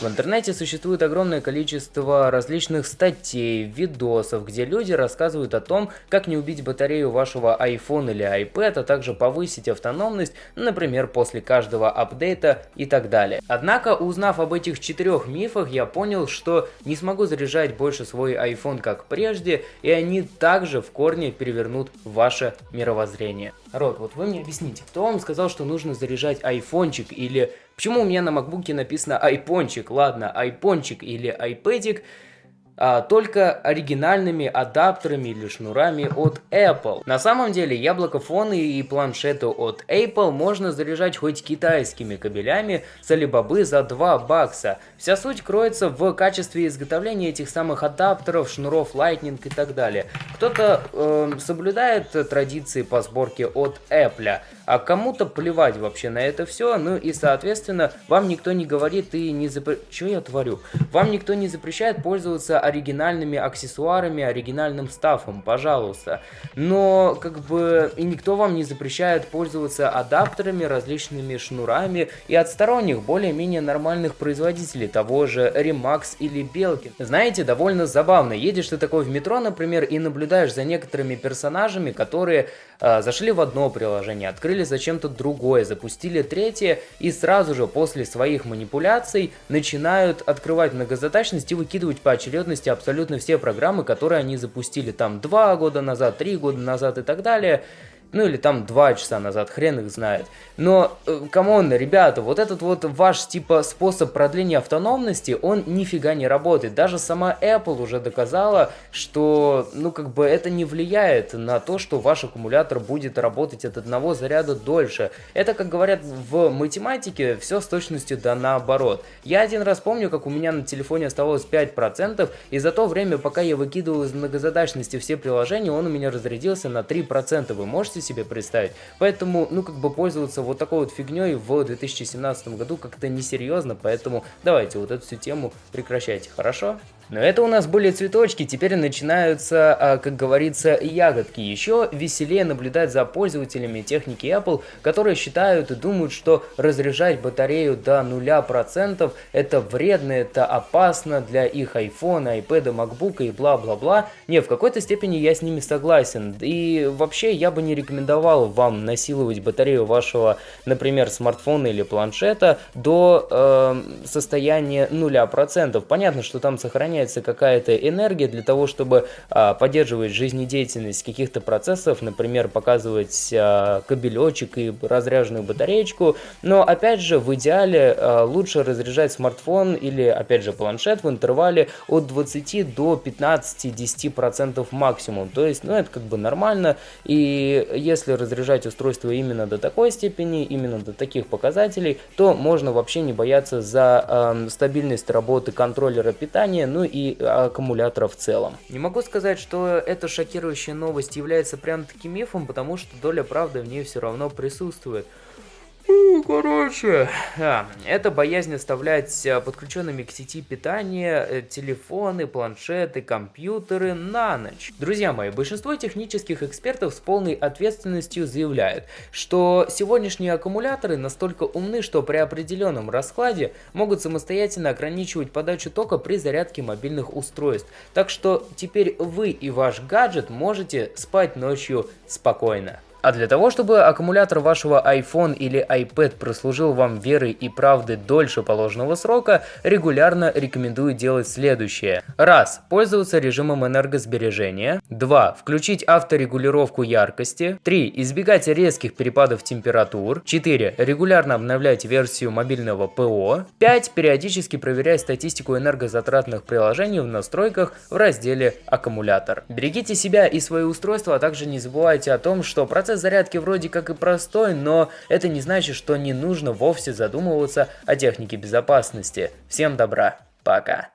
В интернете существует огромное количество различных статей, видосов, где люди рассказывают о том, как не убить батарею вашего iPhone или iPad, а также повысить автономность, например, после каждого апдейта и так далее. Однако, узнав об этих четырех мифах, я понял, что не смогу заряжать больше свой iPhone как прежде, и они также в корне перевернут ваше мировоззрение. Род, вот вы мне объясните, кто вам сказал, что нужно заряжать айфончик или... Почему у меня на макбуке написано айпончик? Ладно, айпончик или айпэдик а, только оригинальными адаптерами или шнурами от Apple. На самом деле яблокофоны и планшеты от Apple можно заряжать хоть китайскими кабелями с Alibaba за 2 бакса. Вся суть кроется в качестве изготовления этих самых адаптеров, шнуров Lightning и так далее. Кто-то э, соблюдает традиции по сборке от Apple, а кому-то плевать вообще на это все, ну и соответственно вам никто не говорит и не запрещает... Что я творю? Вам никто не запрещает пользоваться оригинальными аксессуарами, оригинальным стафом, пожалуйста. Но, как бы, и никто вам не запрещает пользоваться адаптерами, различными шнурами и от сторонних, более-менее нормальных производителей, того же Remax или Belkin. Знаете, довольно забавно. Едешь ты такой в метро, например, и наблюдаешь за некоторыми персонажами, которые э, зашли в одно приложение, открыли зачем-то другое, запустили третье и сразу же после своих манипуляций начинают открывать многозадачность и выкидывать поочередно полностью абсолютно все программы, которые они запустили там 2 года назад, 3 года назад и так далее ну или там два часа назад, хрен их знает. Но, э, come on, ребята, вот этот вот ваш типа способ продления автономности, он нифига не работает. Даже сама Apple уже доказала, что, ну как бы это не влияет на то, что ваш аккумулятор будет работать от одного заряда дольше. Это, как говорят в математике, все с точностью да наоборот. Я один раз помню, как у меня на телефоне оставалось 5%, и за то время, пока я выкидывал из многозадачности все приложения, он у меня разрядился на 3%. Вы можете можете себе представить. Поэтому, ну, как бы пользоваться вот такой вот фигней в 2017 году как-то несерьезно, поэтому давайте вот эту всю тему прекращайте, хорошо? Но это у нас были цветочки, теперь начинаются, а, как говорится, ягодки. Еще веселее наблюдать за пользователями техники Apple, которые считают и думают, что разряжать батарею до 0% это вредно, это опасно для их iPhone, iPad, MacBook и бла-бла-бла. Не, в какой-то степени я с ними согласен. И вообще я бы не рекомендовал вам насиловать батарею вашего, например, смартфона или планшета до э, состояния 0%. Понятно, что там сохраняется сохраняется какая-то энергия для того, чтобы а, поддерживать жизнедеятельность каких-то процессов, например, показывать а, кабелечек и разряженную батареечку. Но опять же, в идеале а, лучше разряжать смартфон или опять же планшет в интервале от 20 до 15-10% максимум. То есть, ну это как бы нормально. И если разряжать устройство именно до такой степени, именно до таких показателей, то можно вообще не бояться за э, стабильность работы контроллера питания, ну и аккумулятора в целом. Не могу сказать, что эта шокирующая новость является прям таким мифом, потому что доля правды в ней все равно присутствует. Короче, а, это боязнь оставлять а, подключенными к сети питания э, телефоны, планшеты, компьютеры на ночь. Друзья мои, большинство технических экспертов с полной ответственностью заявляют, что сегодняшние аккумуляторы настолько умны, что при определенном раскладе могут самостоятельно ограничивать подачу тока при зарядке мобильных устройств. Так что теперь вы и ваш гаджет можете спать ночью спокойно. А для того, чтобы аккумулятор вашего iPhone или iPad прослужил вам верой и правдой дольше положенного срока, регулярно рекомендую делать следующее. Раз. Пользоваться режимом энергосбережения. 2. Включить авторегулировку яркости. 3. Избегать резких перепадов температур. 4. Регулярно обновлять версию мобильного ПО. 5. Периодически проверять статистику энергозатратных приложений в настройках в разделе «Аккумулятор». Берегите себя и свои устройства, а также не забывайте о том, что процесс Процесс зарядки вроде как и простой, но это не значит, что не нужно вовсе задумываться о технике безопасности. Всем добра, пока.